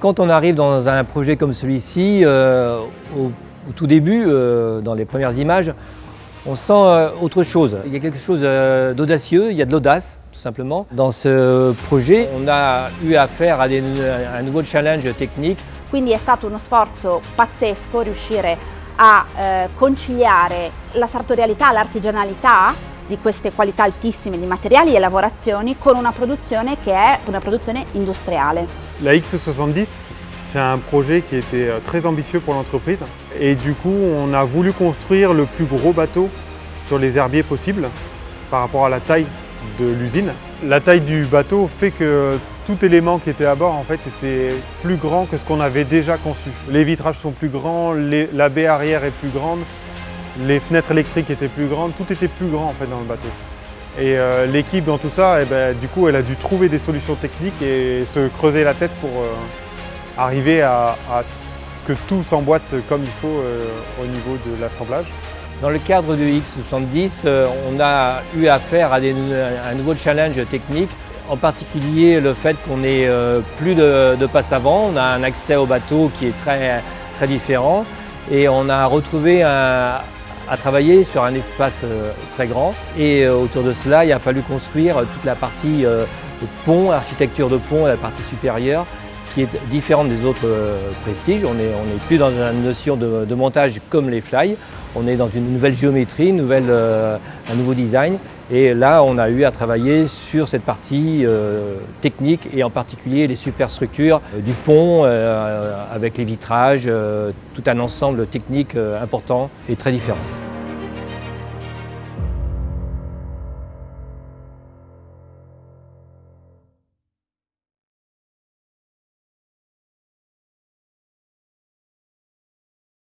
Quand on arrive dans un projet comme celui-ci, euh, au, tout début, euh, dans les premières images, on sent euh, autre chose. Il y a quelque chose d'audacieux, il y a de l'audace tout simplement. Dans ce projet, on a eu affaire à, à un nouveau challenge technique. Quindi è stato uno sforzo pazzesco riuscire a eh, conciliare la sartorialità, l'artigianalità di queste qualità altissime di materiali e lavorazioni con una produzione che è una produzione industriale. La X70, c'est un projet qui était euh, très ambitieux pour l'entreprise et du coup on a voulu construire le plus gros bateau sur les herbiers possible par rapport à la taille de l'usine. La taille du bateau fait que tout élément qui était à bord en fait était plus grand que ce qu'on avait déjà conçu. Les vitrages sont plus grands, la baie arrière est plus grande, les fenêtres électriques étaient plus grandes, tout était plus grand en fait dans le bateau. Et euh, l'équipe dans tout ça, eh ben, du coup elle a dû trouver des solutions techniques et se creuser la tête pour euh, arriver à, ce que tout s'emboîte comme il faut euh, au niveau de l'assemblage. Dans le cadre du X70, euh, on a eu affaire à, un nouveau challenge technique, en particulier le fait qu'on n'ait plus de, de passe avant, on a un accès au bateau qui est très, très différent et on a retrouvé un, à travailler sur un espace euh, très grand. Et autour de cela il a fallu construire toute la partie pont, architecture de pont, la partie supérieure qui est différente des autres prestiges. On n'est est plus dans une notion de, montage comme les fly, on est dans une nouvelle géométrie, euh, un nouveau design. Et là, on a eu à travailler sur cette partie euh, technique et en particulier les superstructures euh, du pont avec les vitrages, tout un ensemble technique important et très différent.